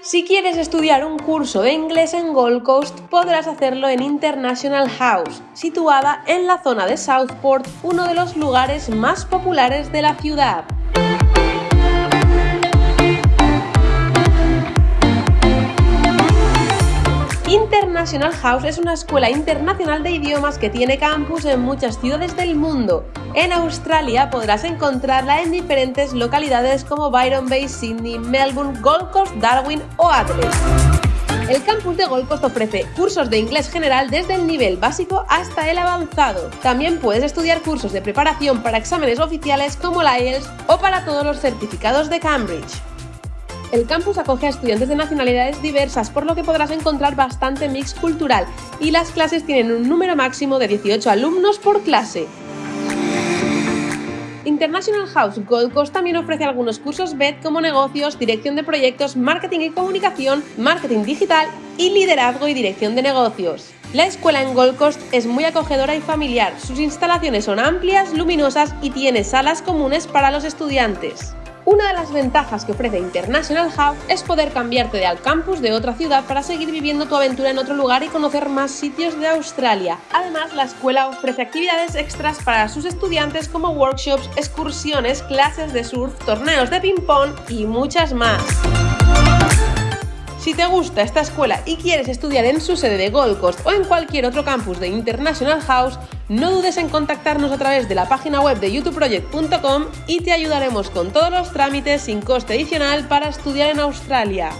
Si quieres estudiar un curso de inglés en Gold Coast, podrás hacerlo en International House, situada en la zona de Southport, uno de los lugares más populares de la ciudad. International House es una escuela internacional de idiomas que tiene campus en muchas ciudades del mundo. En Australia podrás encontrarla en diferentes localidades como Byron Bay, Sydney, Melbourne, Gold Coast, Darwin o Adelaide. El campus de Gold Coast ofrece cursos de inglés general desde el nivel básico hasta el avanzado. También puedes estudiar cursos de preparación para exámenes oficiales como la IELTS o para todos los certificados de Cambridge. El campus acoge a estudiantes de nacionalidades diversas, por lo que podrás encontrar bastante mix cultural y las clases tienen un número máximo de 18 alumnos por clase. International House Gold Coast también ofrece algunos cursos BED como negocios, dirección de proyectos, marketing y comunicación, marketing digital y liderazgo y dirección de negocios. La escuela en Gold Coast es muy acogedora y familiar, sus instalaciones son amplias, luminosas y tiene salas comunes para los estudiantes. Una de las ventajas que ofrece International House es poder cambiarte de al campus de otra ciudad para seguir viviendo tu aventura en otro lugar y conocer más sitios de Australia. Además, la escuela ofrece actividades extras para sus estudiantes como workshops, excursiones, clases de surf, torneos de ping-pong y muchas más. Te gusta esta escuela y quieres estudiar en su sede de Gold Coast o en cualquier otro campus de International House, no dudes en contactarnos a través de la página web de youtubeproject.com y te ayudaremos con todos los trámites sin coste adicional para estudiar en Australia.